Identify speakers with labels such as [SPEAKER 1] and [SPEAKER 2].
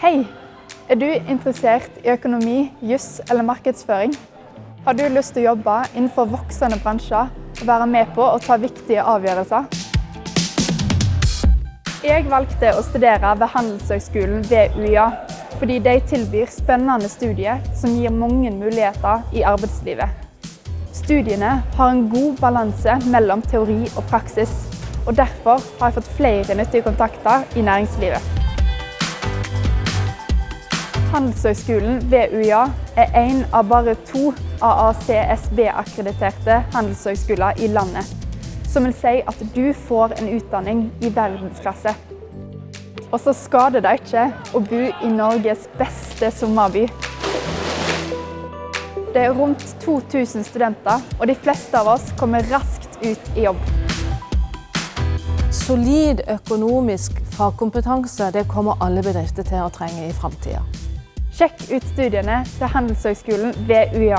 [SPEAKER 1] Hei! Er du interessert i økonomi, juss eller markedsføring? Har du lyst til å jobbe innenfor voksende bransjer og være med på å ta viktige avgjørelser? Jeg valgte å studere ved Handelshøgskolen ved UiA, fordi de tilbyr spennende studier som gir mange muligheter i arbeidslivet. Studiene har en god balanse mellom teori og praksis, og derfor har jeg fått flere nyttige kontakter i næringslivet. Handelshøgskolen ved UiA er en av bare to AACSB-akkrediterte handelshøgskoler i landet, som vil si at du får en utdanning i verdensklasse. Og så skader det ikke å bo i Norges beste sommerby. Det er rundt 2000 studenter, og de fleste av oss kommer raskt ut i jobb.
[SPEAKER 2] Solid økonomisk fagkompetanse det kommer alle bedrifter til å trenge i framtida.
[SPEAKER 1] Sjekk ut studiene til Handelshøyskolen ved UiA.